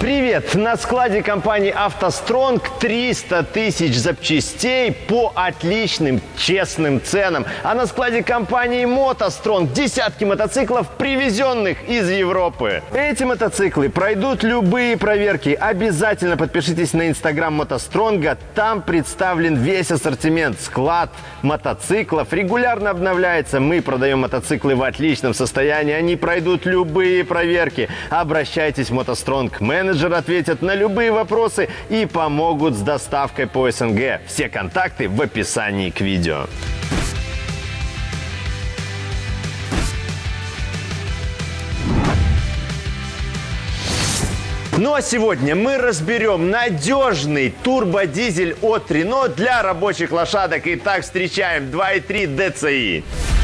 Привет! На складе компании «АвтоСтронг» 300 тысяч запчастей по отличным, честным ценам. А на складе компании «МотоСтронг» десятки мотоциклов, привезенных из Европы. Эти мотоциклы пройдут любые проверки. Обязательно подпишитесь на инстаграм «МотоСтронга». Там представлен весь ассортимент. Склад мотоциклов регулярно обновляется. Мы продаем мотоциклы в отличном состоянии. Они пройдут любые проверки. Обращайтесь в «МотоСтронг» менеджеры ответят на любые вопросы и помогут с доставкой по СНГ. Все контакты в описании к видео. Ну а сегодня мы разберем надежный турбодизель от Renault для рабочих лошадок. Итак, встречаем 2.3 DCI.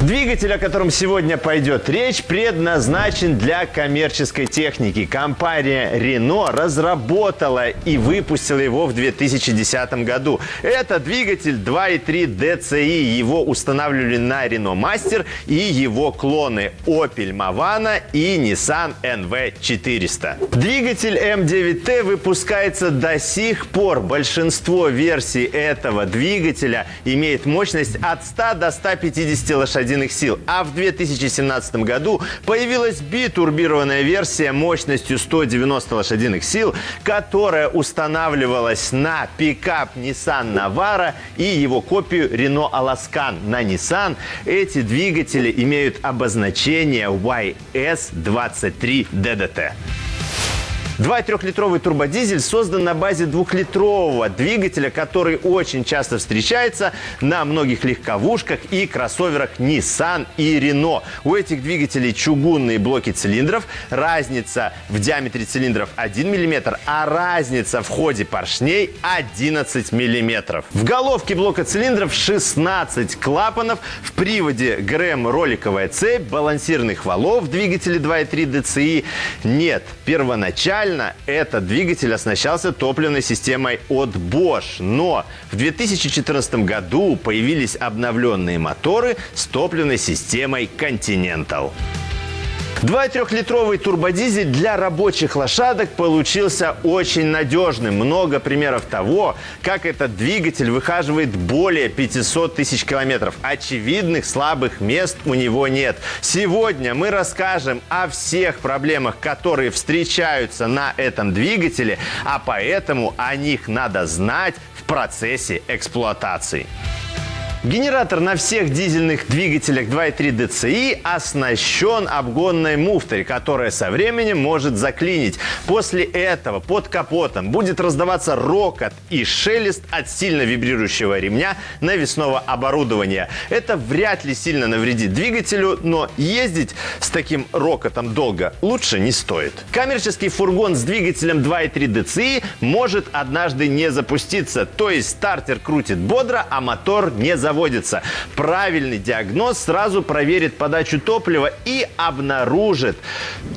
Двигатель, о котором сегодня пойдет речь, предназначен для коммерческой техники. Компания Renault разработала и выпустила его в 2010 году. Это двигатель 2.3 DCI. Его устанавливали на Renault Master и его клоны Opel Movana и Nissan NV400. Двигатель M9T выпускается до сих пор. Большинство версий этого двигателя имеет мощность от 100 до 150 лошадиных лошадиных сил. А в 2017 году появилась битурбированная версия мощностью 190 лошадиных сил, которая устанавливалась на пикап Nissan Navara и его копию Renault Alaskan на Nissan. Эти двигатели имеют обозначение YS23DDT. 2,3-литровый турбодизель создан на базе двухлитрового двигателя, который очень часто встречается на многих легковушках и кроссоверах Nissan и Renault. У этих двигателей чугунные блоки цилиндров, разница в диаметре цилиндров 1 мм, а разница в ходе поршней 11 мм. В головке блока цилиндров 16 клапанов, в приводе ГРМ роликовая цепь, балансирных валов в двигателе 2.3 DCI нет. Первоначально Изначально этот двигатель оснащался топливной системой от Bosch, но в 2014 году появились обновленные моторы с топливной системой Continental. 2,3-литровый турбодизель для рабочих лошадок получился очень надежным. Много примеров того, как этот двигатель выхаживает более 500 тысяч километров. Очевидных слабых мест у него нет. Сегодня мы расскажем о всех проблемах, которые встречаются на этом двигателе, а поэтому о них надо знать в процессе эксплуатации. Генератор на всех дизельных двигателях 2.3 DCI оснащен обгонной муфтой, которая со временем может заклинить. После этого под капотом будет раздаваться рокот и шелест от сильно вибрирующего ремня навесного оборудования. Это вряд ли сильно навредит двигателю, но ездить с таким рокотом долго лучше не стоит. Коммерческий фургон с двигателем 2.3 DCI может однажды не запуститься, то есть стартер крутит бодро, а мотор не запустится заводится. Правильный диагноз сразу проверит подачу топлива и обнаружит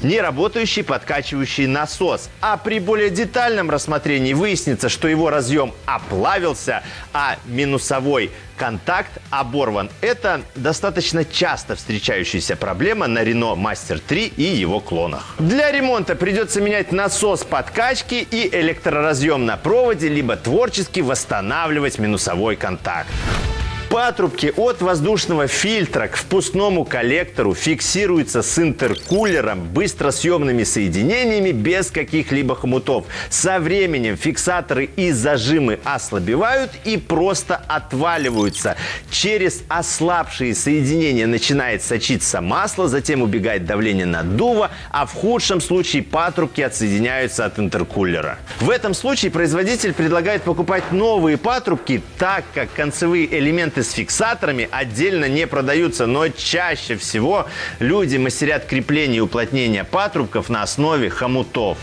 неработающий подкачивающий насос. А при более детальном рассмотрении выяснится, что его разъем оплавился, а минусовой контакт оборван. Это достаточно часто встречающаяся проблема на Renault Master 3 и его клонах. Для ремонта придется менять насос подкачки и электроразъем на проводе, либо творчески восстанавливать минусовой контакт. Патрубки от воздушного фильтра к впускному коллектору фиксируются с интеркулером, быстросъемными соединениями без каких-либо хомутов. Со временем фиксаторы и зажимы ослабевают и просто отваливаются. Через ослабшие соединения начинает сочиться масло, затем убегает давление наддува, а в худшем случае патрубки отсоединяются от интеркулера. В этом случае производитель предлагает покупать новые патрубки, так как концевые элементы с фиксаторами отдельно не продаются, но чаще всего люди мастерят крепление и уплотнение патрубков на основе хомутов.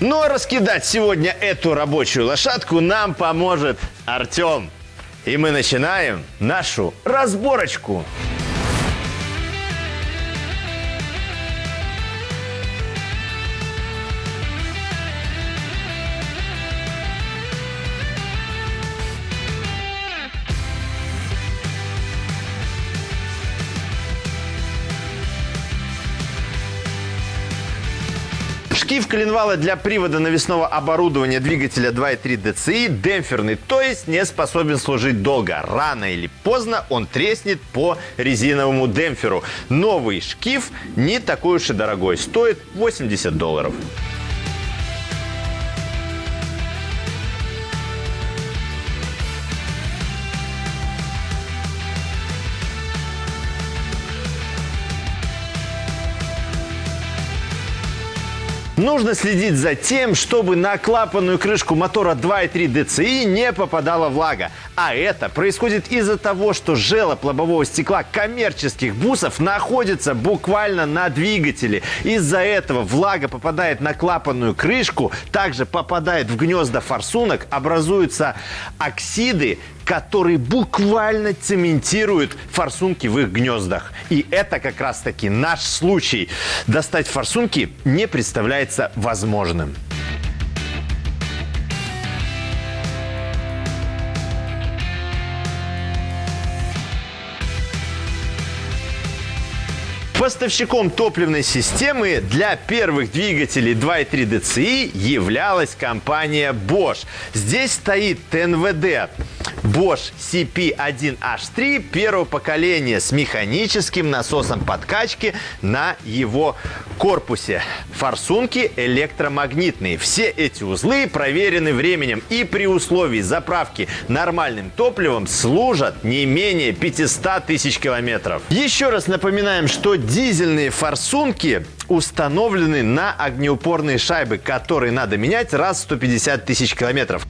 Но раскидать сегодня эту рабочую лошадку нам поможет Артем. И мы начинаем нашу разборочку. Шкив коленвала для привода навесного оборудования двигателя 2.3 DCI демпферный, то есть не способен служить долго. Рано или поздно он треснет по резиновому демпферу. Новый шкив не такой уж и дорогой, стоит 80 долларов. Нужно следить за тем, чтобы на клапанную крышку мотора 2.3 DCI не попадала влага. А это происходит из-за того, что желоб лобового стекла коммерческих бусов находится буквально на двигателе. Из-за этого влага попадает на клапанную крышку, также попадает в гнезда форсунок, образуются оксиды, которые буквально цементируют форсунки в их гнездах. И это как раз-таки наш случай. Достать форсунки не представляется возможным. Поставщиком топливной системы для первых двигателей 2.3 DCI являлась компания Bosch. Здесь стоит ТНВД Bosch CP1H3 первого поколения с механическим насосом подкачки на его корпусе. Форсунки электромагнитные. Все эти узлы проверены временем и при условии заправки нормальным топливом служат не менее 500 тысяч километров. Еще раз напоминаем, что дизельные форсунки установлены на огнеупорные шайбы, которые надо менять раз в 150 тысяч километров.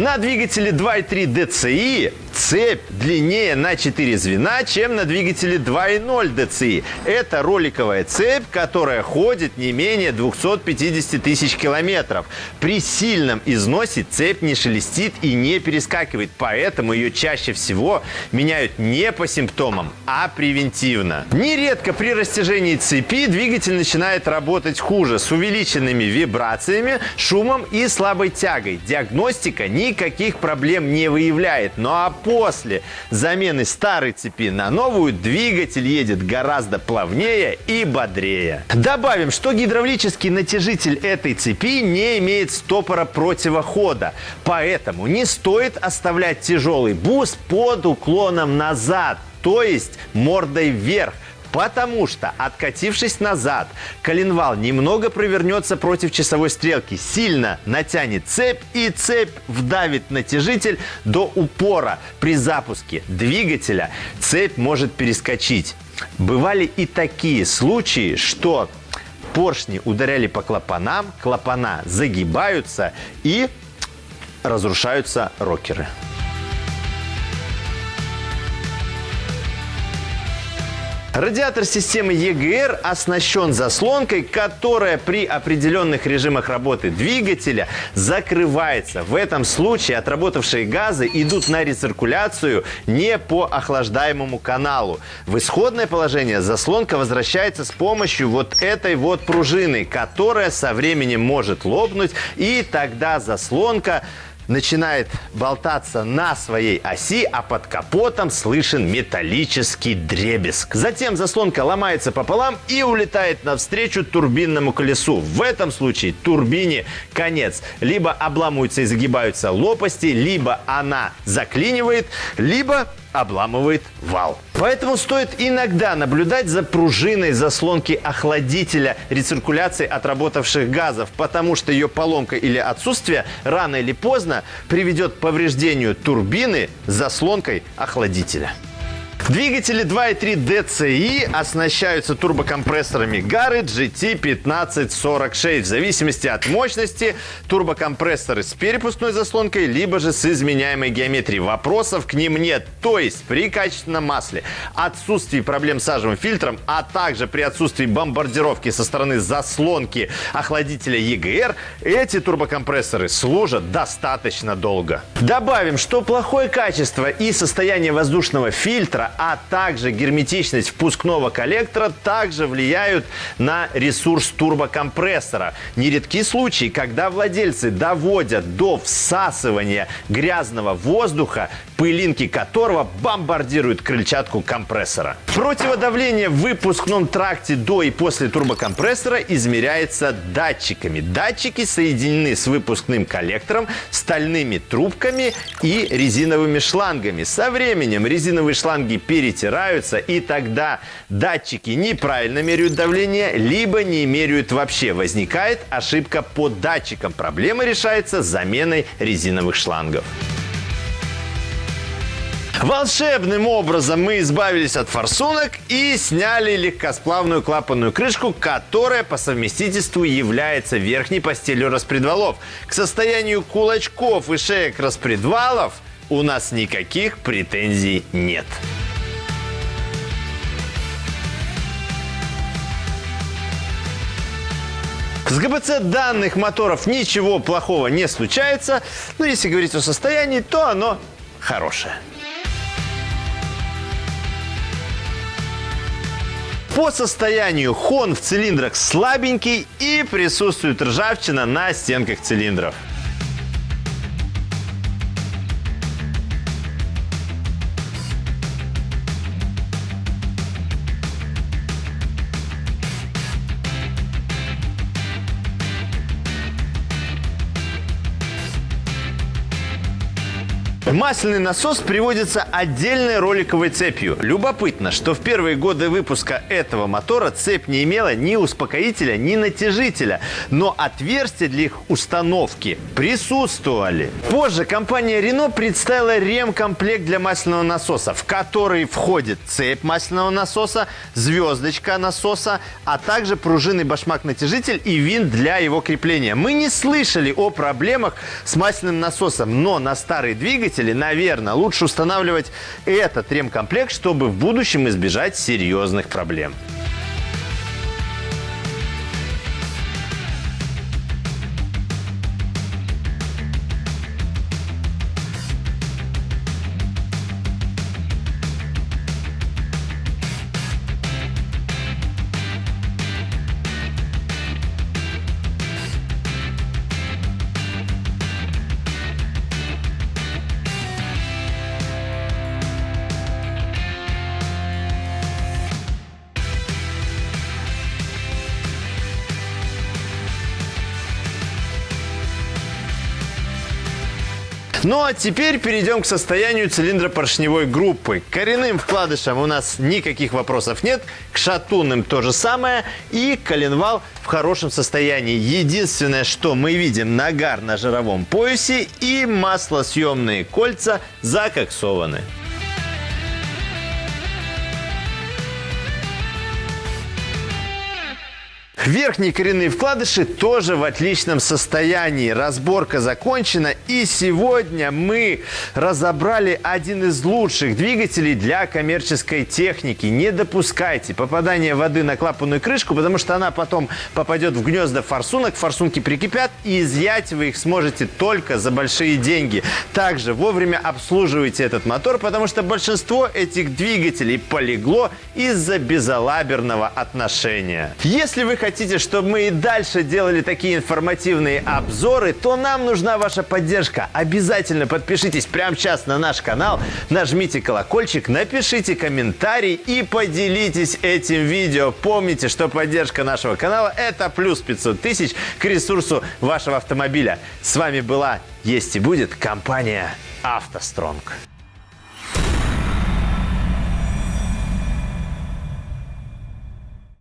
На двигателе 2.3 DCI цепь длиннее на 4 звена, чем на двигателе 2.0 DCI. Это роликовая цепь, которая ходит не менее 250 тысяч километров. При сильном износе цепь не шелестит и не перескакивает, поэтому ее чаще всего меняют не по симптомам, а превентивно. Нередко при растяжении цепи двигатель начинает работать хуже, с увеличенными вибрациями, шумом и слабой тягой. Диагностика никаких проблем не выявляет, ну а после замены старой цепи на новую двигатель едет гораздо плавнее и бодрее. Добавим, что гидравлический натяжитель этой цепи не имеет стопора противохода, поэтому не стоит оставлять тяжелый бус под уклоном назад, то есть мордой вверх, Потому что, откатившись назад, коленвал немного провернется против часовой стрелки, сильно натянет цепь и цепь вдавит натяжитель до упора. При запуске двигателя цепь может перескочить. Бывали и такие случаи, что поршни ударяли по клапанам, клапана загибаются и разрушаются рокеры. Радиатор системы EGR оснащен заслонкой, которая при определенных режимах работы двигателя закрывается. В этом случае отработавшие газы идут на рециркуляцию не по охлаждаемому каналу. В исходное положение заслонка возвращается с помощью вот этой вот пружины, которая со временем может лопнуть, и тогда заслонка начинает болтаться на своей оси, а под капотом слышен металлический дребезг. Затем заслонка ломается пополам и улетает навстречу турбинному колесу. В этом случае турбине конец. Либо обламываются и загибаются лопасти, либо она заклинивает, либо обламывает вал. Поэтому стоит иногда наблюдать за пружиной заслонки охладителя рециркуляции отработавших газов, потому что ее поломка или отсутствие рано или поздно приведет к повреждению турбины заслонкой охладителя. Двигатели 2.3 DCI оснащаются турбокомпрессорами Gary GT1546. В зависимости от мощности турбокомпрессоры с перепускной заслонкой, либо же с изменяемой геометрией. Вопросов к ним нет. То есть при качественном масле, отсутствии проблем с сажевым фильтром, а также при отсутствии бомбардировки со стороны заслонки охладителя EGR, эти турбокомпрессоры служат достаточно долго. Добавим, что плохое качество и состояние воздушного фильтра а также герметичность впускного коллектора также влияют на ресурс турбокомпрессора. Нередки случаи, когда владельцы доводят до всасывания грязного воздуха, пылинки которого бомбардируют крыльчатку компрессора. Противодавление в выпускном тракте до и после турбокомпрессора измеряется датчиками. Датчики соединены с выпускным коллектором, стальными трубками и резиновыми шлангами. Со временем резиновые шланги перетираются, и тогда датчики неправильно меряют давление, либо не меряют вообще. Возникает ошибка по датчикам. Проблема решается заменой резиновых шлангов. Волшебным образом мы избавились от форсунок и сняли легкосплавную клапанную крышку, которая по совместительству является верхней постелью распредвалов. К состоянию кулачков и шеек распредвалов у нас никаких претензий нет. С ГБЦ данных моторов ничего плохого не случается, но если говорить о состоянии, то оно хорошее. По состоянию хон в цилиндрах слабенький и присутствует ржавчина на стенках цилиндров. Масляный насос приводится отдельной роликовой цепью. Любопытно, что в первые годы выпуска этого мотора цепь не имела ни успокоителя, ни натяжителя, но отверстия для их установки присутствовали. Позже компания Renault представила ремкомплект для масляного насоса, в который входит цепь масляного насоса, звездочка насоса, а также пружинный башмак-натяжитель и винт для его крепления. Мы не слышали о проблемах с масляным насосом, но на старый двигатель двигатели, наверное, лучше устанавливать этот ремкомплект, чтобы в будущем избежать серьезных проблем. Ну а теперь перейдем к состоянию цилиндра поршневой группы. К коренным вкладышам у нас никаких вопросов нет, к шатунным то же самое и коленвал в хорошем состоянии. Единственное, что мы видим, нагар на жировом поясе и маслосъемные кольца закоксованы. Верхние коренные вкладыши тоже в отличном состоянии. Разборка закончена. И сегодня мы разобрали один из лучших двигателей для коммерческой техники. Не допускайте попадания воды на клапанную крышку, потому что она потом попадет в гнезда форсунок. Форсунки прикипят, и изъять вы их сможете только за большие деньги. Также вовремя обслуживайте этот мотор, потому что большинство этих двигателей полегло из-за безалаберного отношения. Если вы хотите хотите, чтобы мы и дальше делали такие информативные обзоры, то нам нужна ваша поддержка. Обязательно подпишитесь прямо сейчас на наш канал, нажмите колокольчик, напишите комментарий и поделитесь этим видео. Помните, что поддержка нашего канала – это плюс 500 тысяч к ресурсу вашего автомобиля. С вами была, есть и будет компания «АвтоСтронг».